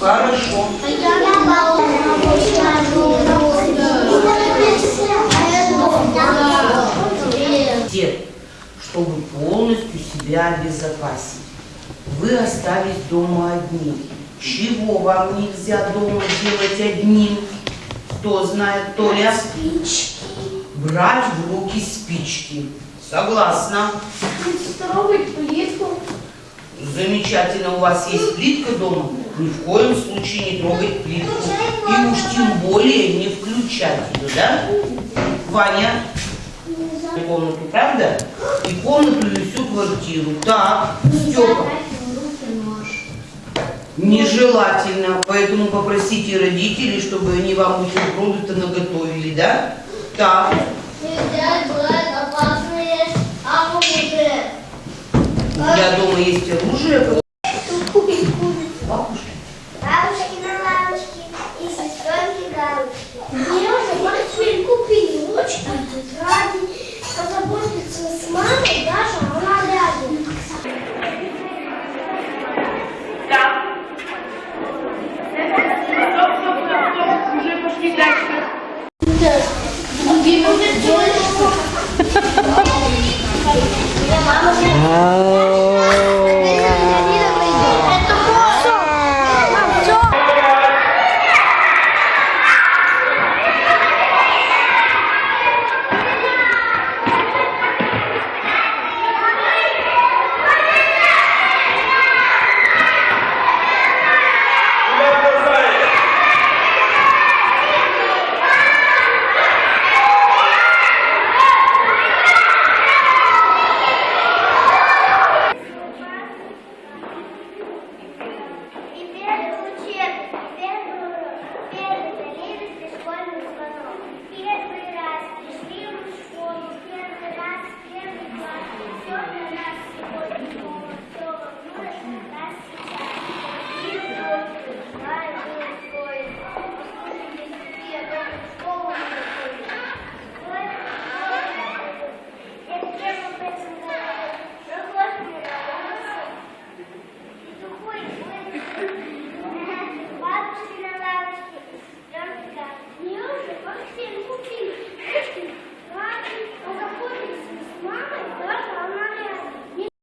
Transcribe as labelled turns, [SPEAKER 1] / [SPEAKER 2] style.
[SPEAKER 1] Хорошо. Те, чтобы полностью себя обезопасить. Вы остались дома одни. Чего вам нельзя дома делать одним? Кто знает, Толя? Брать в руки спички. Согласна.
[SPEAKER 2] Трогать плитку.
[SPEAKER 1] Замечательно, у вас есть плитка дома? Ни в коем случае не трогать плитку. И уж тем более не включать ее, да? Ваня, комнату, правда? И комнату, и всю квартиру. Так, Степа, нежелательно, поэтому попросите родителей, чтобы они вам бутерброды-то наготовили, да? Так,
[SPEAKER 3] Нельзя брать опасные оружие.
[SPEAKER 1] У дома есть оружие.
[SPEAKER 2] Купить курицу.
[SPEAKER 1] Бабушка.
[SPEAKER 4] Бабушки на и сестренки галочки. Бережа мальчик купили ручки, тетради, позаботиться с мамой, даже она рядом. Wow.